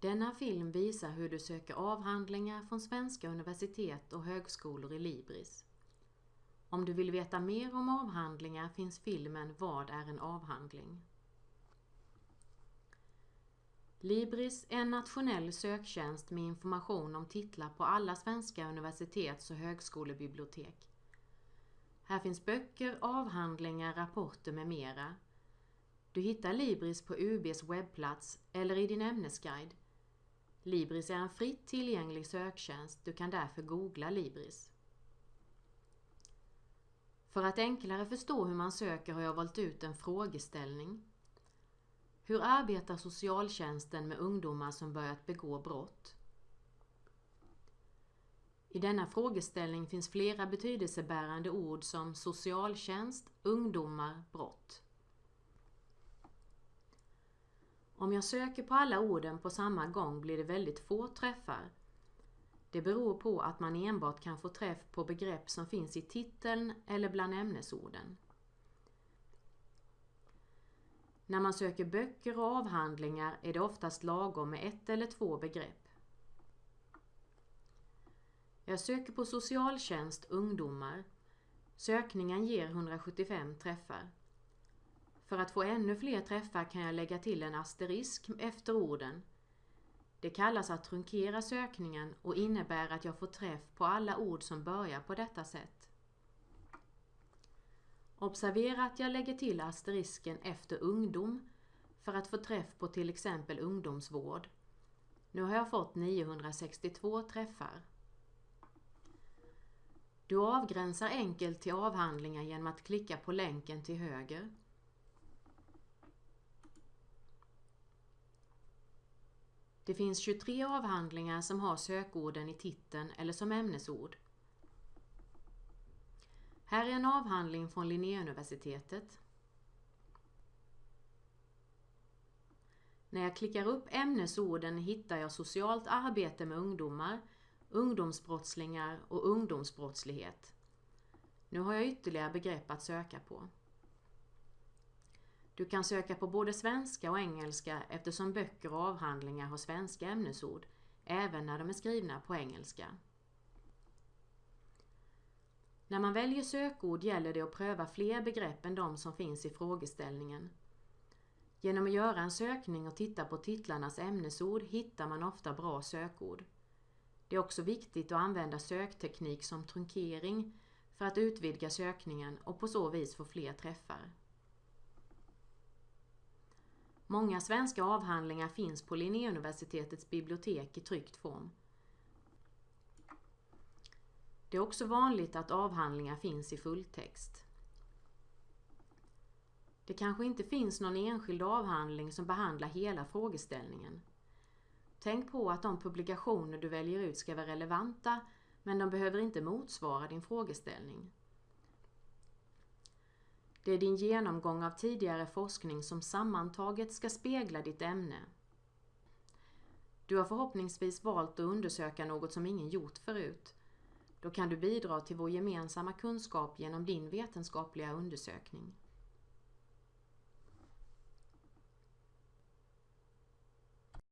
Denna film visar hur du söker avhandlingar från svenska universitet och högskolor i Libris. Om du vill veta mer om avhandlingar finns filmen Vad är en avhandling? Libris är en nationell söktjänst med information om titlar på alla svenska universitets och högskolebibliotek. Här finns böcker, avhandlingar, rapporter med mera. Du hittar Libris på UBs webbplats eller i din ämnesguide. Libris är en fritt tillgänglig söktjänst, du kan därför googla Libris. För att enklare förstå hur man söker har jag valt ut en frågeställning. Hur arbetar socialtjänsten med ungdomar som börjat begå brott? I denna frågeställning finns flera betydelsebärande ord som socialtjänst, ungdomar, brott. Om jag söker på alla orden på samma gång blir det väldigt få träffar. Det beror på att man enbart kan få träff på begrepp som finns i titeln eller bland ämnesorden. När man söker böcker och avhandlingar är det oftast lagom med ett eller två begrepp. Jag söker på socialtjänst ungdomar. Sökningen ger 175 träffar. För att få ännu fler träffar kan jag lägga till en asterisk efter orden. Det kallas att trunkera sökningen och innebär att jag får träff på alla ord som börjar på detta sätt. Observera att jag lägger till asterisken efter ungdom för att få träff på till exempel ungdomsvård. Nu har jag fått 962 träffar. Du avgränsar enkelt till avhandlingar genom att klicka på länken till höger. Det finns 23 avhandlingar som har sökorden i titeln eller som ämnesord. Här är en avhandling från Linnéuniversitetet. När jag klickar upp ämnesorden hittar jag socialt arbete med ungdomar, ungdomsbrottslingar och ungdomsbrottslighet. Nu har jag ytterligare begrepp att söka på. Du kan söka på både svenska och engelska eftersom böcker och avhandlingar har svenska ämnesord, även när de är skrivna på engelska. När man väljer sökord gäller det att pröva fler begrepp än de som finns i frågeställningen. Genom att göra en sökning och titta på titlarnas ämnesord hittar man ofta bra sökord. Det är också viktigt att använda sökteknik som trunkering för att utvidga sökningen och på så vis få fler träffar. Många svenska avhandlingar finns på Linnéuniversitetets bibliotek i tryckt form. Det är också vanligt att avhandlingar finns i fulltext. Det kanske inte finns någon enskild avhandling som behandlar hela frågeställningen. Tänk på att de publikationer du väljer ut ska vara relevanta men de behöver inte motsvara din frågeställning. Det är din genomgång av tidigare forskning som sammantaget ska spegla ditt ämne. Du har förhoppningsvis valt att undersöka något som ingen gjort förut. Då kan du bidra till vår gemensamma kunskap genom din vetenskapliga undersökning.